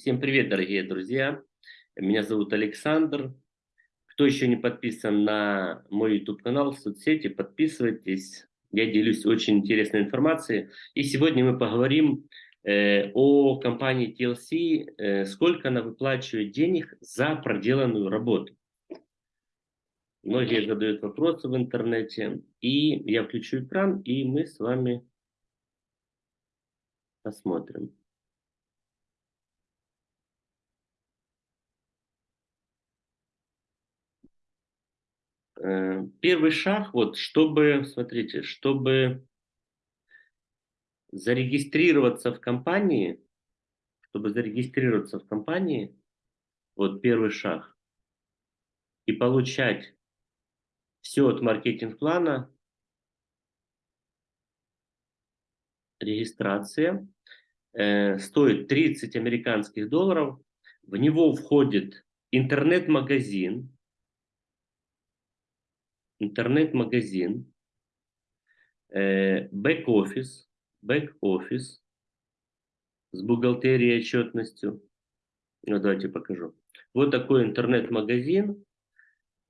Всем привет, дорогие друзья! Меня зовут Александр. Кто еще не подписан на мой YouTube-канал в соцсети, подписывайтесь. Я делюсь очень интересной информацией. И сегодня мы поговорим э, о компании TLC, э, сколько она выплачивает денег за проделанную работу. Многие задают вопросы в интернете. И я включу экран, и мы с вами посмотрим. Первый шаг, вот, чтобы, смотрите, чтобы зарегистрироваться в компании, чтобы зарегистрироваться в компании, вот первый шаг, и получать все от маркетинг-плана, регистрация, э, стоит 30 американских долларов, в него входит интернет-магазин, интернет-магазин, э, бэк-офис, бэк-офис с бухгалтерией и отчетностью. Ну, давайте покажу. Вот такой интернет-магазин,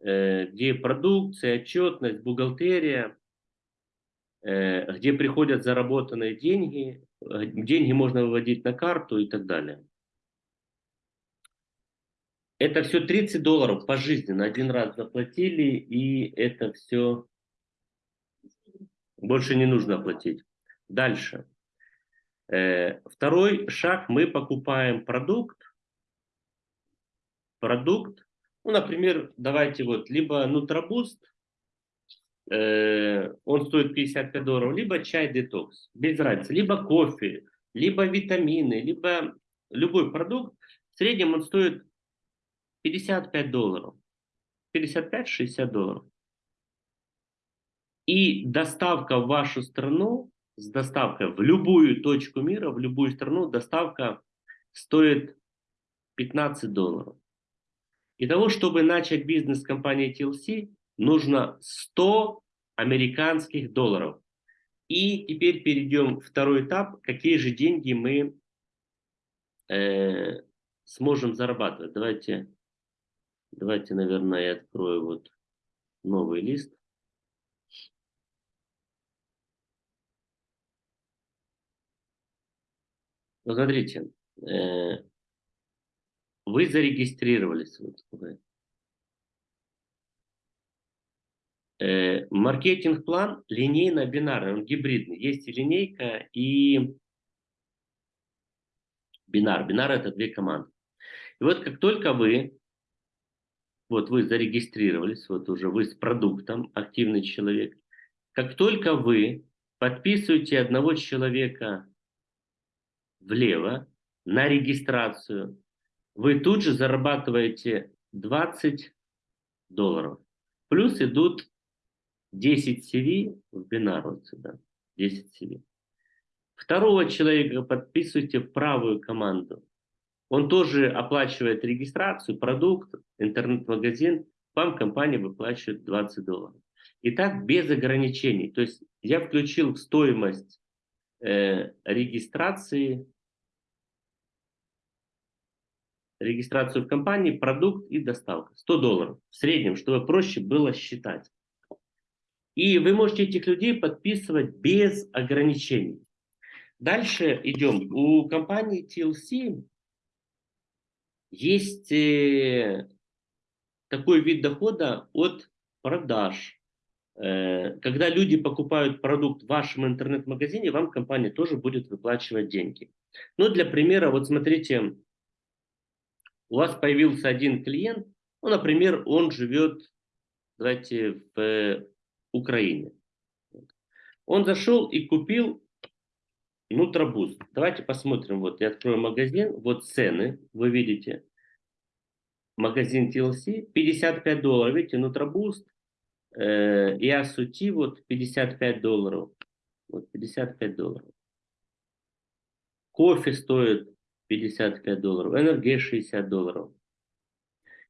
э, где продукция, отчетность, бухгалтерия, э, где приходят заработанные деньги, деньги можно выводить на карту и так далее. Это все 30 долларов пожизненно. Один раз заплатили, и это все больше не нужно платить. Дальше. Э, второй шаг. Мы покупаем продукт. Продукт. Ну, например, давайте вот, либо Нутробуст, э, он стоит 55 долларов, либо чай детокс, без разницы, либо кофе, либо витамины, либо любой продукт. В среднем он стоит 55 долларов. 55-60 долларов. И доставка в вашу страну, с доставкой в любую точку мира, в любую страну, доставка стоит 15 долларов. И того, чтобы начать бизнес компании TLC, нужно 100 американских долларов. И теперь перейдем второй этап, какие же деньги мы э, сможем зарабатывать. Давайте Давайте, наверное, я открою вот новый лист. Ну, смотрите, э, вы зарегистрировались. Вот, э, маркетинг-план линейно-бинарный, он гибридный. Есть и линейка, и бинар. Бинар – это две команды. И вот как только вы вот вы зарегистрировались, вот уже вы с продуктом, активный человек. Как только вы подписываете одного человека влево на регистрацию, вы тут же зарабатываете 20 долларов. Плюс идут 10 CV в бинар вот сюда, 10 CV. Второго человека подписывайте в правую команду. Он тоже оплачивает регистрацию, продукт, интернет-магазин, вам компания выплачивает 20 долларов. И так без ограничений. То есть я включил в стоимость э, регистрации, регистрацию в компании, продукт и доставка. 100 долларов в среднем, чтобы проще было считать. И вы можете этих людей подписывать без ограничений. Дальше идем. У компании TLC есть э, такой вид дохода от продаж. Э, когда люди покупают продукт в вашем интернет-магазине, вам компания тоже будет выплачивать деньги. Ну, для примера, вот смотрите, у вас появился один клиент, ну, например, он живет, давайте, в Украине. Он зашел и купил Нутробуст. Давайте посмотрим. Вот я открою магазин. Вот цены. Вы видите. Магазин TLC. 55 долларов. Видите, Нутробуст. Э, и Асути вот 55 долларов. Вот 55 долларов. Кофе стоит 55 долларов. Энергия 60 долларов.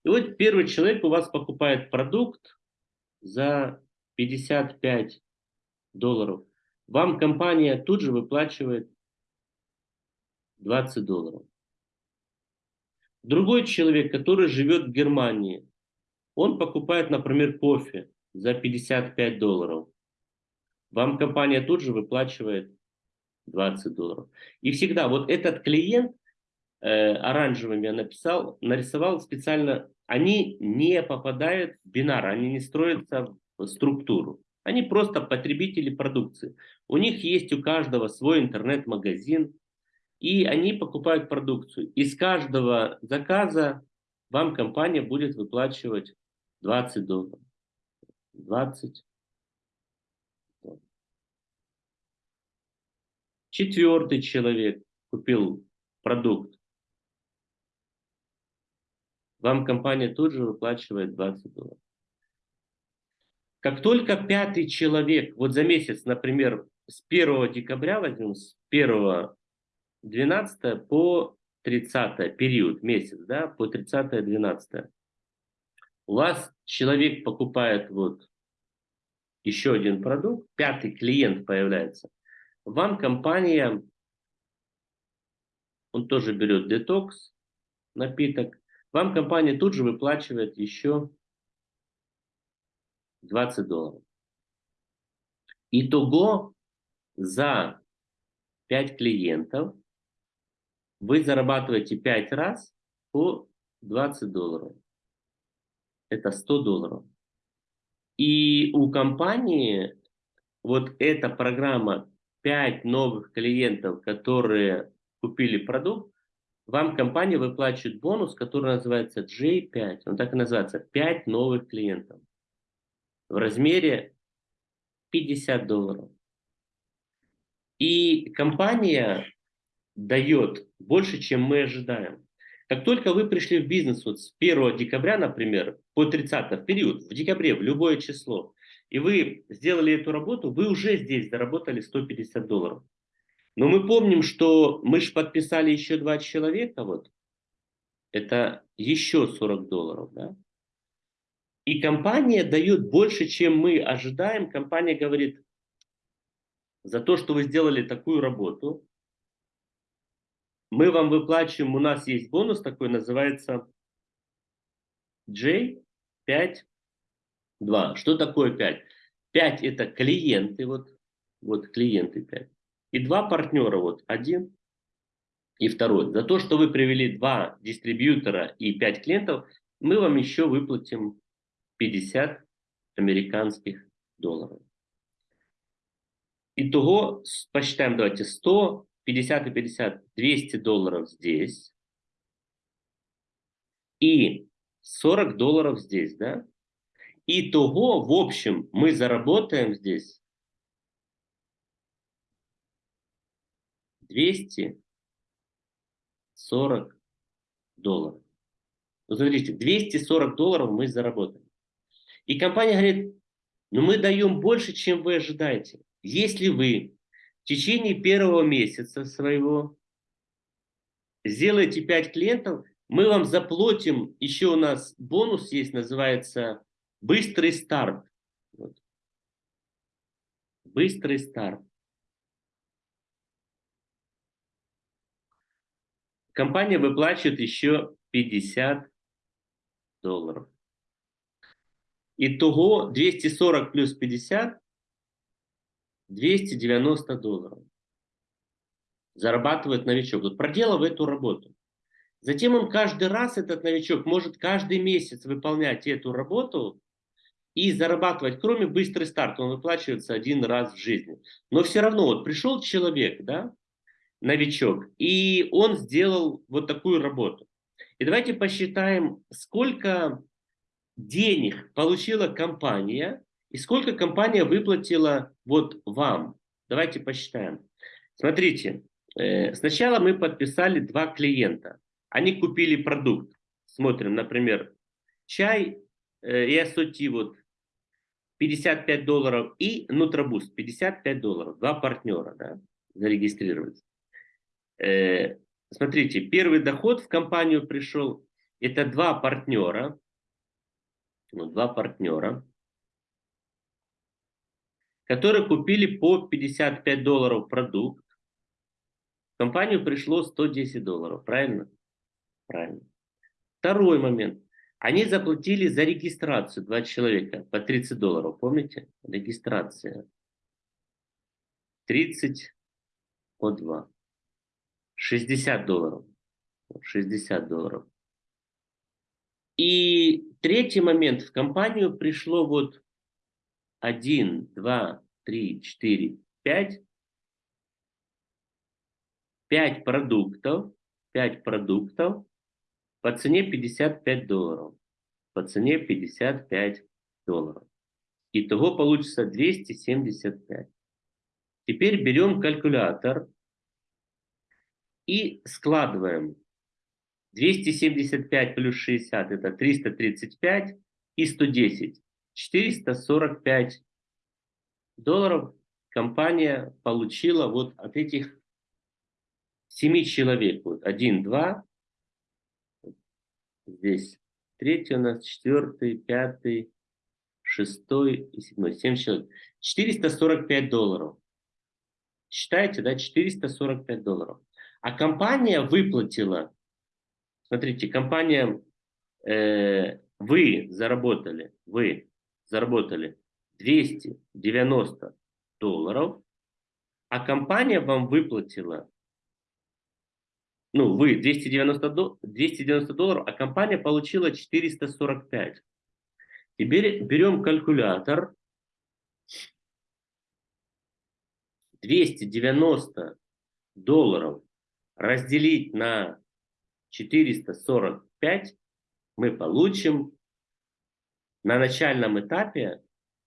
И вот первый человек у вас покупает продукт за 55 долларов. Вам компания тут же выплачивает 20 долларов. Другой человек, который живет в Германии, он покупает, например, кофе за 55 долларов. Вам компания тут же выплачивает 20 долларов. И всегда вот этот клиент, э, оранжевым я написал, нарисовал специально, они не попадают в бинар, они не строятся в структуру. Они просто потребители продукции. У них есть у каждого свой интернет-магазин, и они покупают продукцию. Из каждого заказа вам компания будет выплачивать 20 долларов. 20. Четвертый человек купил продукт. Вам компания тут же выплачивает 20 долларов. Как только пятый человек, вот за месяц, например, с 1 декабря возьмем, с 1 12 по 30 период, месяц, да, по 30 12 у вас человек покупает вот еще один продукт, пятый клиент появляется, вам компания, он тоже берет детокс, напиток, вам компания тут же выплачивает еще 20 долларов. Итого за 5 клиентов вы зарабатываете 5 раз по 20 долларов. Это 100 долларов. И у компании вот эта программа 5 новых клиентов, которые купили продукт, вам компания выплачивает бонус, который называется J5. Он так и называется. 5 новых клиентов в размере 50 долларов. И компания дает больше, чем мы ожидаем. Как только вы пришли в бизнес вот с 1 декабря, например, по 30 в период, в декабре, в любое число, и вы сделали эту работу, вы уже здесь заработали 150 долларов. Но мы помним, что мы же подписали еще два человека, вот, это еще 40 долларов, да? И компания дает больше, чем мы ожидаем. Компания говорит, за то, что вы сделали такую работу, мы вам выплачиваем, у нас есть бонус такой, называется J5 2. Что такое 5? 5 это клиенты, вот, вот клиенты 5. И два партнера, вот один и второй. За то, что вы привели два дистрибьютора и 5 клиентов, мы вам еще выплатим 50 американских долларов. Итого, посчитаем, давайте, 100, 50 и 50, 200 долларов здесь. И 40 долларов здесь, да? Итого, в общем, мы заработаем здесь 240 долларов. Вот смотрите, 240 долларов мы заработаем. И компания говорит, ну мы даем больше, чем вы ожидаете. Если вы в течение первого месяца своего сделаете 5 клиентов, мы вам заплатим, еще у нас бонус есть, называется Быстрый старт. Вот. Быстрый старт. Компания выплачивает еще 50 долларов. Итого 240 плюс 50 290 долларов. Зарабатывает новичок. Вот проделав эту работу. Затем он каждый раз, этот новичок, может каждый месяц выполнять эту работу и зарабатывать, кроме быстрый старт, он выплачивается один раз в жизни. Но все равно, вот пришел человек, да, новичок, и он сделал вот такую работу. И давайте посчитаем, сколько денег получила компания и сколько компания выплатила вот вам. Давайте посчитаем. Смотрите, э, сначала мы подписали два клиента. Они купили продукт. Смотрим, например, чай э, и ассорти вот 55 долларов и Нутробуст 55 долларов. Два партнера да, зарегистрировались. Э, смотрите, первый доход в компанию пришел, это два партнера, два партнера, которые купили по 55 долларов продукт. В компанию пришло 110 долларов, правильно? Правильно. Второй момент. Они заплатили за регистрацию 2 человека по 30 долларов. Помните? Регистрация. 30 по 2. 60 долларов. 60 долларов. И третий момент. В компанию пришло вот 1, 2, 3, 4, 5. 5 продуктов. 5 продуктов по цене 55 долларов. По цене 55 долларов. Итого получится 275. Теперь берем калькулятор и складываем 275 плюс 60 это 335 и 110. 445 долларов компания получила вот от этих 7 человек. Вот 1, 2, здесь третий у нас, четвертый, пятый, шестой и седьмой. Семь человек. 445 долларов. Считаете, да? 445 долларов. А компания выплатила, смотрите, компания, э, вы заработали, вы заработали 290 долларов, а компания вам выплатила ну, вы 290, до, 290 долларов, а компания получила 445. Теперь берем калькулятор. 290 долларов разделить на 445 мы получим на начальном этапе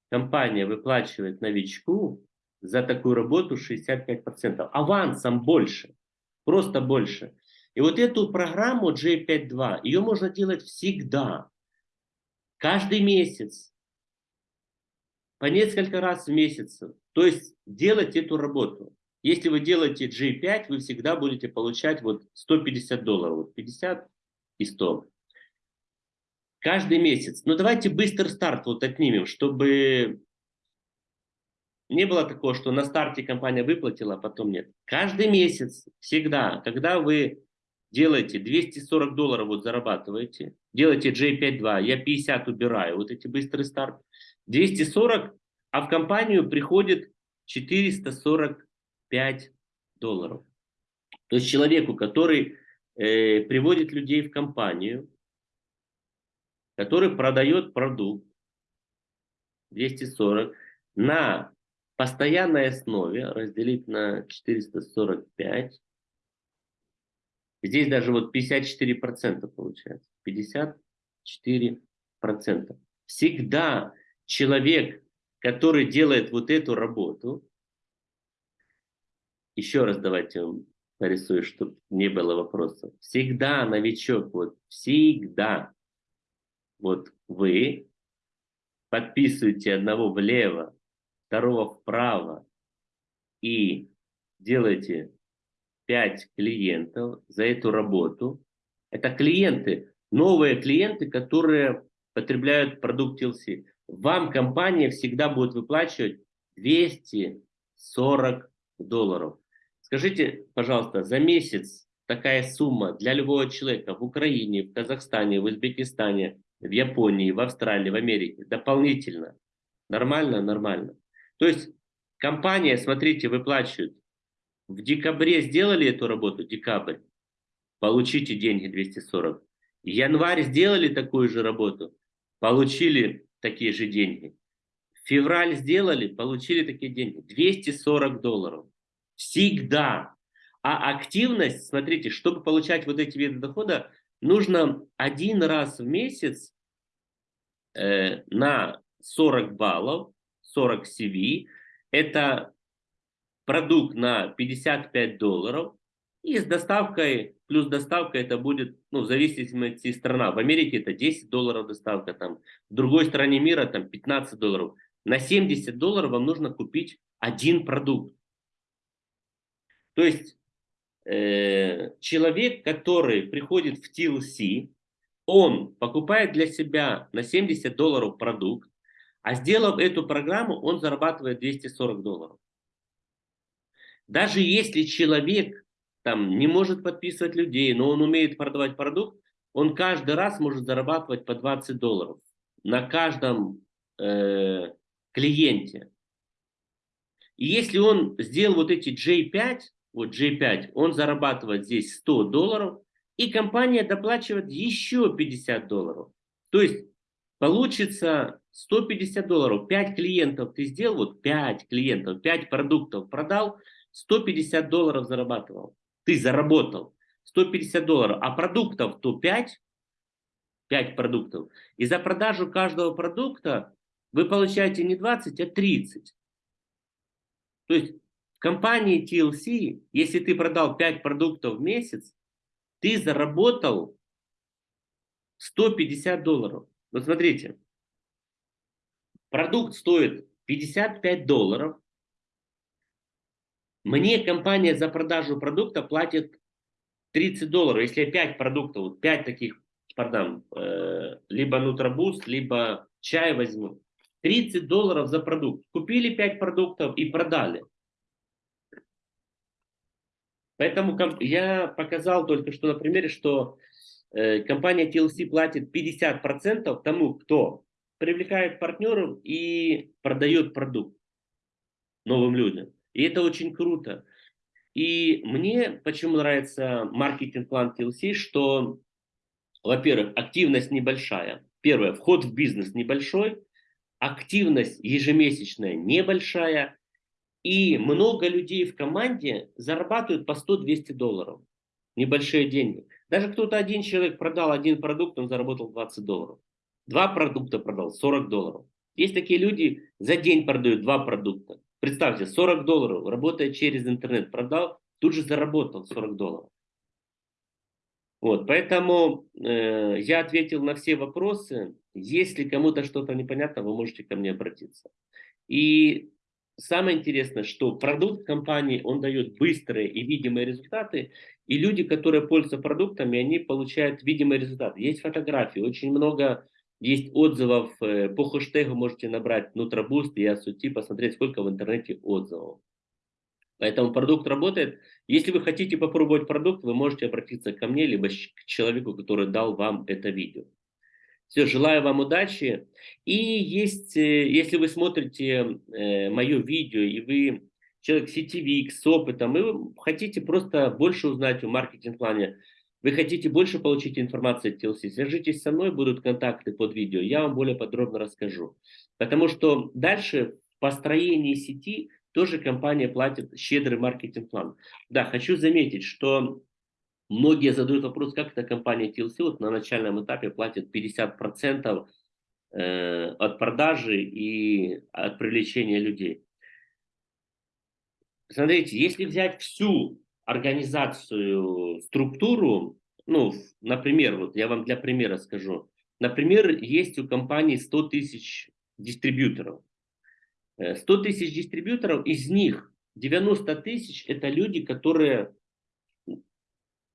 компания выплачивает новичку за такую работу 65%. Авансом больше. Просто больше. И вот эту программу J52, ее можно делать всегда. Каждый месяц. По несколько раз в месяц. То есть делать эту работу. Если вы делаете J5, вы всегда будете получать вот 150 долларов. Вот 50 и 100. Каждый месяц. Но давайте быстрый старт вот отнимем, чтобы не было такого, что на старте компания выплатила, а потом нет. Каждый месяц, всегда, когда вы делаете 240 долларов, вот зарабатываете, делаете J52, я 50 убираю, вот эти быстрый старт, 240, а в компанию приходит 445 долларов. То есть человеку, который э, приводит людей в компанию, который продает продукт 240 на постоянной основе разделить на 445. Здесь даже вот 54% получается. 54%. Всегда человек, который делает вот эту работу, еще раз давайте нарисую, чтобы не было вопросов. Всегда новичок, вот всегда, вот вы подписываете одного влево, второго вправо и делаете 5 клиентов за эту работу. Это клиенты, новые клиенты, которые потребляют продукт TLC. Вам компания всегда будет выплачивать 240 долларов. Скажите, пожалуйста, за месяц такая сумма для любого человека в Украине, в Казахстане, в Узбекистане, в Японии, в Австралии, в Америке дополнительно. Нормально? Нормально. То есть компания, смотрите, выплачивает. В декабре сделали эту работу, декабрь, получите деньги 240. Январь сделали такую же работу, получили такие же деньги. Февраль сделали, получили такие деньги. 240 долларов. Всегда. А активность, смотрите, чтобы получать вот эти виды дохода, нужно один раз в месяц э, на 40 баллов 40 CV. Это продукт на 55 долларов. И с доставкой, плюс доставка это будет, ну, в зависимости от страны. В Америке это 10 долларов доставка, там, в другой стране мира там 15 долларов. На 70 долларов вам нужно купить один продукт. То есть э, человек, который приходит в TLC, он покупает для себя на 70 долларов продукт, а сделав эту программу, он зарабатывает 240 долларов. Даже если человек там не может подписывать людей, но он умеет продавать продукт, он каждый раз может зарабатывать по 20 долларов на каждом э, клиенте. И если он сделал вот эти J5, вот J5, он зарабатывает здесь 100 долларов, и компания доплачивает еще 50 долларов. То есть получится 150 долларов. 5 клиентов ты сделал, вот 5 клиентов, 5 продуктов продал, 150 долларов зарабатывал. Ты заработал 150 долларов, а продуктов то 5, 5 продуктов. И за продажу каждого продукта вы получаете не 20, а 30. То есть компании TLC, если ты продал 5 продуктов в месяц, ты заработал 150 долларов. Вот смотрите, продукт стоит 55 долларов, мне компания за продажу продукта платит 30 долларов. Если я 5 продуктов, вот 5 таких продам, э, либо Нутробуст, либо чай возьму, 30 долларов за продукт. Купили 5 продуктов и продали. Поэтому я показал только что на примере, что э, компания TLC платит 50% тому, кто привлекает партнеров и продает продукт новым людям. И это очень круто. И мне почему нравится маркетинг-план TLC, что, во-первых, активность небольшая. Первое, вход в бизнес небольшой, активность ежемесячная небольшая, и много людей в команде зарабатывают по 100-200 долларов. Небольшие деньги. Даже кто-то один человек продал один продукт, он заработал 20 долларов. Два продукта продал, 40 долларов. Есть такие люди, за день продают два продукта. Представьте, 40 долларов, работая через интернет, продал, тут же заработал 40 долларов. Вот, поэтому э, я ответил на все вопросы. Если кому-то что-то непонятно, вы можете ко мне обратиться. И самое интересное, что продукт компании, он дает быстрые и видимые результаты, и люди, которые пользуются продуктами, они получают видимые результаты. Есть фотографии, очень много есть отзывов э, по хэштегу, можете набрать Нутробуст и Асути, посмотреть, сколько в интернете отзывов. Поэтому продукт работает. Если вы хотите попробовать продукт, вы можете обратиться ко мне, либо к человеку, который дал вам это видео. Все, желаю вам удачи. И есть, э, если вы смотрите э, мое видео, и вы человек сетевик с опытом, и вы хотите просто больше узнать о маркетинг-плане, вы хотите больше получить информации от TLC, свяжитесь со мной, будут контакты под видео, я вам более подробно расскажу. Потому что дальше в построении сети тоже компания платит щедрый маркетинг-план. Да, хочу заметить, что многие задают вопрос, как эта компания TLC вот на начальном этапе платит 50% э, от продажи и от привлечения людей. Смотрите, если взять всю организацию, структуру, ну, например, вот я вам для примера скажу. Например, есть у компании 100 тысяч дистрибьюторов. 100 э, тысяч дистрибьюторов, из них 90 тысяч это люди, которые,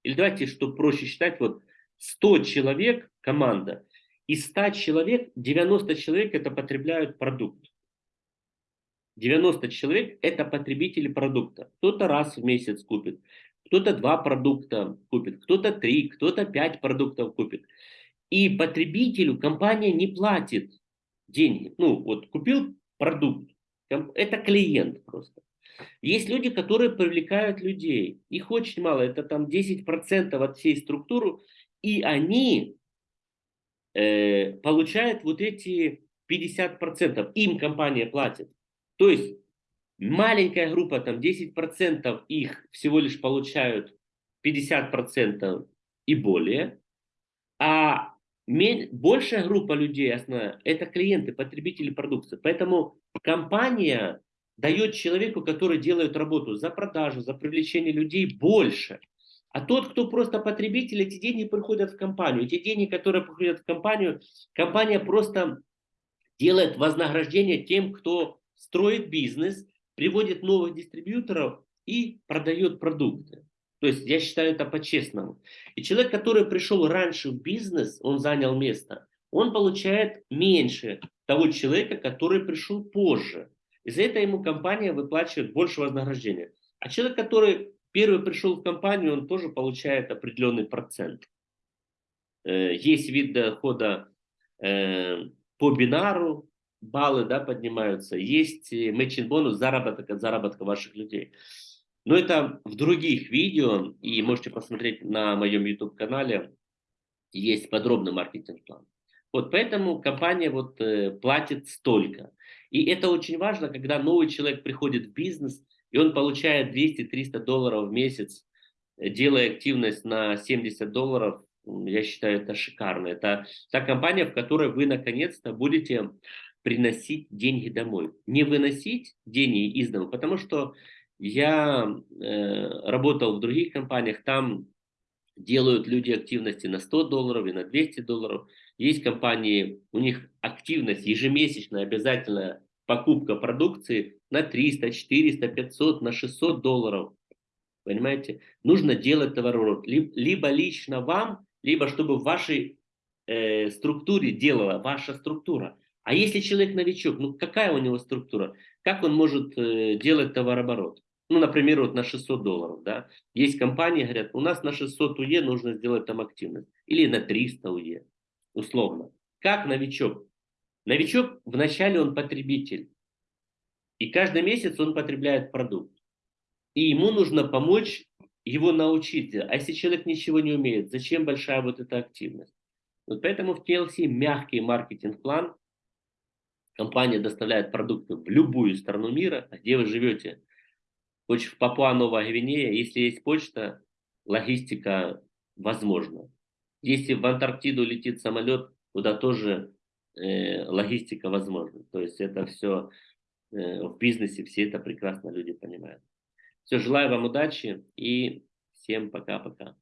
или давайте, чтобы проще считать, вот 100 человек команда, из 100 человек 90 человек это потребляют продукт. 90 человек – это потребители продукта. Кто-то раз в месяц купит, кто-то два продукта купит, кто-то три, кто-то пять продуктов купит. И потребителю компания не платит деньги. Ну, вот купил продукт, это клиент просто. Есть люди, которые привлекают людей. Их очень мало, это там 10% от всей структуры. И они э, получают вот эти 50%. Им компания платит. То есть маленькая группа, там 10% их всего лишь получают 50% и более, а большая группа людей, основная, это клиенты, потребители продукции. Поэтому компания дает человеку, который делает работу за продажу, за привлечение людей больше. А тот, кто просто потребитель, эти деньги приходят в компанию. Эти деньги, которые приходят в компанию, компания просто делает вознаграждение тем, кто строит бизнес, приводит новых дистрибьюторов и продает продукты. То есть я считаю это по-честному. И человек, который пришел раньше в бизнес, он занял место, он получает меньше того человека, который пришел позже. И за это ему компания выплачивает больше вознаграждения. А человек, который первый пришел в компанию, он тоже получает определенный процент. Э, есть вид дохода э, по бинару, баллы да, поднимаются. Есть matching бонус, заработок от заработка ваших людей. Но это в других видео, и можете посмотреть на моем YouTube-канале, есть подробный маркетинг-план. Вот поэтому компания вот э, платит столько. И это очень важно, когда новый человек приходит в бизнес, и он получает 200-300 долларов в месяц, делая активность на 70 долларов, я считаю, это шикарно. Это та компания, в которой вы наконец-то будете приносить деньги домой. Не выносить деньги из дома, потому что я э, работал в других компаниях, там делают люди активности на 100 долларов и на 200 долларов. Есть компании, у них активность ежемесячная, обязательная покупка продукции на 300, 400, 500, на 600 долларов. Понимаете? Нужно делать товарооборот. Либо лично вам, либо чтобы в вашей э, структуре делала ваша структура. А если человек новичок, ну какая у него структура? Как он может э, делать товарооборот? Ну, например, вот на 600 долларов, да. Есть компании, говорят, у нас на 600 УЕ нужно сделать там активность. Или на 300 УЕ, условно. Как новичок? Новичок, вначале он потребитель. И каждый месяц он потребляет продукт. И ему нужно помочь его научить. А если человек ничего не умеет, зачем большая вот эта активность? Вот поэтому в TLC мягкий маркетинг-план. Компания доставляет продукты в любую страну мира, где вы живете. Хоть в Папуа-Новая Гвинея, если есть почта, логистика возможна. Если в Антарктиду летит самолет, туда тоже э, логистика возможна. То есть это все э, в бизнесе, все это прекрасно люди понимают. Все, желаю вам удачи и всем пока-пока.